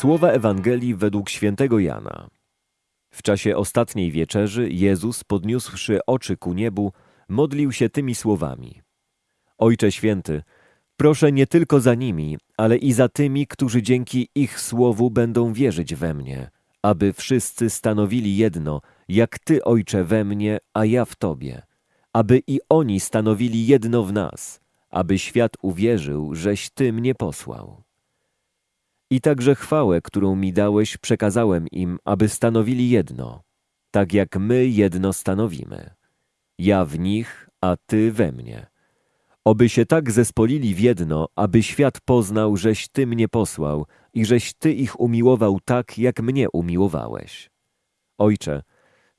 Słowa Ewangelii według świętego Jana. W czasie ostatniej wieczerzy Jezus, podniósłszy oczy ku niebu, modlił się tymi słowami. Ojcze Święty, proszę nie tylko za nimi, ale i za tymi, którzy dzięki ich słowu będą wierzyć we mnie, aby wszyscy stanowili jedno, jak Ty, Ojcze, we mnie, a ja w Tobie, aby i oni stanowili jedno w nas, aby świat uwierzył, żeś Ty mnie posłał. I także chwałę, którą mi dałeś, przekazałem im, aby stanowili jedno, tak jak my jedno stanowimy. Ja w nich, a Ty we mnie. Oby się tak zespolili w jedno, aby świat poznał, żeś Ty mnie posłał i żeś Ty ich umiłował tak, jak mnie umiłowałeś. Ojcze,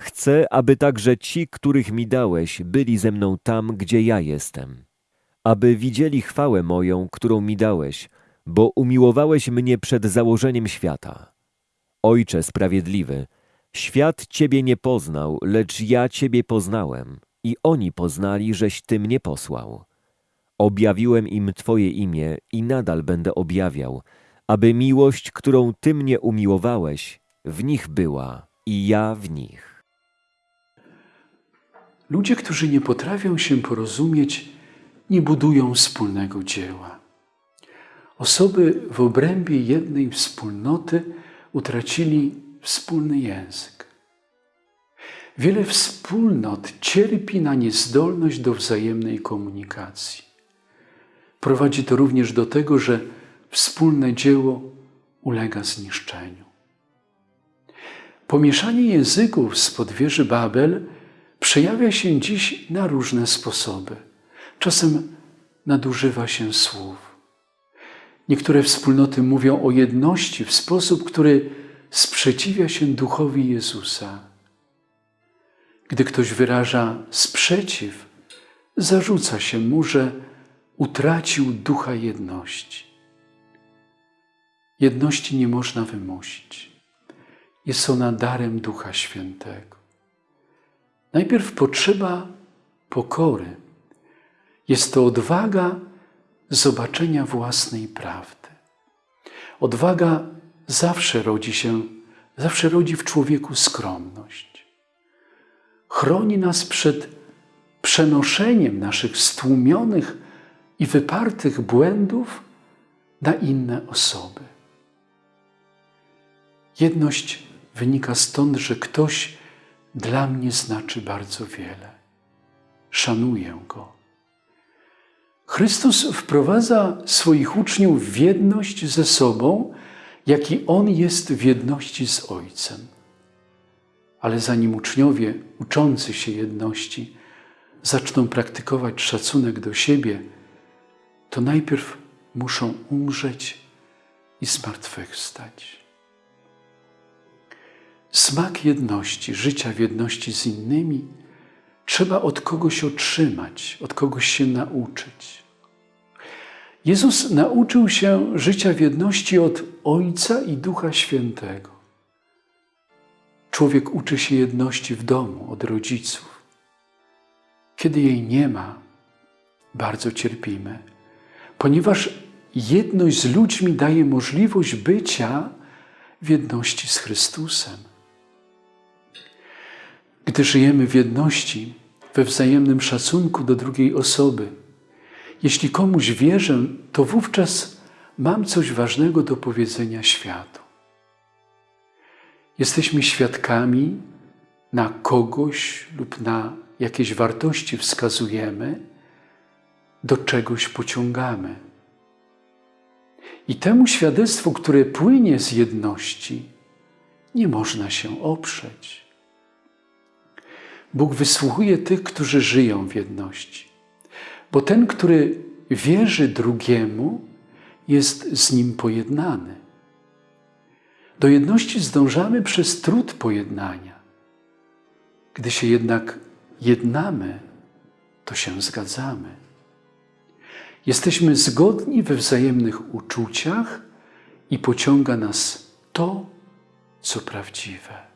chcę, aby także ci, których mi dałeś, byli ze mną tam, gdzie ja jestem. Aby widzieli chwałę moją, którą mi dałeś, bo umiłowałeś mnie przed założeniem świata. Ojcze sprawiedliwy, świat Ciebie nie poznał, lecz ja Ciebie poznałem i oni poznali, żeś Ty mnie posłał. Objawiłem im Twoje imię i nadal będę objawiał, aby miłość, którą Ty mnie umiłowałeś, w nich była i ja w nich. Ludzie, którzy nie potrafią się porozumieć, nie budują wspólnego dzieła. Osoby w obrębie jednej wspólnoty utracili wspólny język. Wiele wspólnot cierpi na niezdolność do wzajemnej komunikacji. Prowadzi to również do tego, że wspólne dzieło ulega zniszczeniu. Pomieszanie języków spod wieży Babel przejawia się dziś na różne sposoby. Czasem nadużywa się słów. Niektóre wspólnoty mówią o jedności w sposób, który sprzeciwia się duchowi Jezusa. Gdy ktoś wyraża sprzeciw, zarzuca się mu, że utracił ducha jedności. Jedności nie można wymusić. Jest ona darem Ducha Świętego. Najpierw potrzeba pokory. Jest to odwaga zobaczenia własnej prawdy. Odwaga zawsze rodzi się, zawsze rodzi w człowieku skromność. Chroni nas przed przenoszeniem naszych stłumionych i wypartych błędów na inne osoby. Jedność wynika stąd, że ktoś dla mnie znaczy bardzo wiele. Szanuję go. Chrystus wprowadza swoich uczniów w jedność ze sobą, jak i On jest w jedności z Ojcem. Ale zanim uczniowie uczący się jedności zaczną praktykować szacunek do siebie, to najpierw muszą umrzeć i zmartwychwstać. Smak jedności, życia w jedności z innymi, trzeba od kogoś otrzymać, od kogoś się nauczyć. Jezus nauczył się życia w jedności od Ojca i Ducha Świętego. Człowiek uczy się jedności w domu, od rodziców. Kiedy jej nie ma, bardzo cierpimy, ponieważ jedność z ludźmi daje możliwość bycia w jedności z Chrystusem. Gdy żyjemy w jedności, we wzajemnym szacunku do drugiej osoby, jeśli komuś wierzę, to wówczas mam coś ważnego do powiedzenia światu. Jesteśmy świadkami, na kogoś lub na jakieś wartości wskazujemy, do czegoś pociągamy. I temu świadectwu, które płynie z jedności, nie można się oprzeć. Bóg wysłuchuje tych, którzy żyją w jedności. Bo ten, który wierzy drugiemu, jest z nim pojednany. Do jedności zdążamy przez trud pojednania. Gdy się jednak jednamy, to się zgadzamy. Jesteśmy zgodni we wzajemnych uczuciach i pociąga nas to, co prawdziwe.